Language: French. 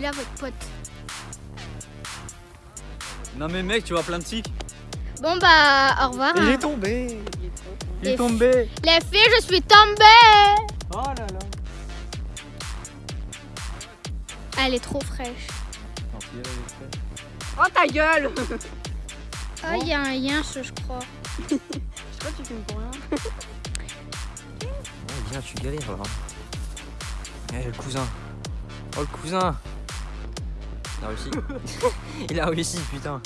là votre pote. Non mais mec, tu vois plein de tics. Bon bah, au revoir. Il hein. est tombé. Il est tombé. Les filles, je suis tombée Oh là là. Ah, Elle est trop fraîche. Oh ta gueule Oh, il y a un yinche, je crois. Je crois que tu filmes pour rien. Oh, viens, tu galères là. Eh, le cousin. Oh, le cousin. Il a réussi. Il a réussi, putain.